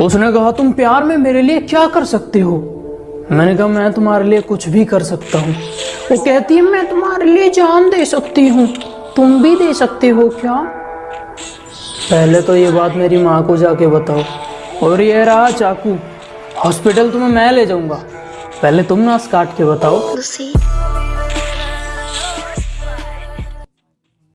उसने कहा, तुम प्यार में मेरे लिए क्या कर सकते हो? मैंने कहा, मैं तुम्हारे लिए कुछ भी कर सकता हूँ। वो कहती है, मैं तुम्हारे लिए जान दे सकती हूँ। तुम भी दे सकते हो क्या? पहले तो ये बात मेरी माँ को जाके बताओ। और ये रहा चाकू। हॉस्पिटल तो तुम्हें मैं ले जाऊँगा। पहले तुम नास काट के बताओ।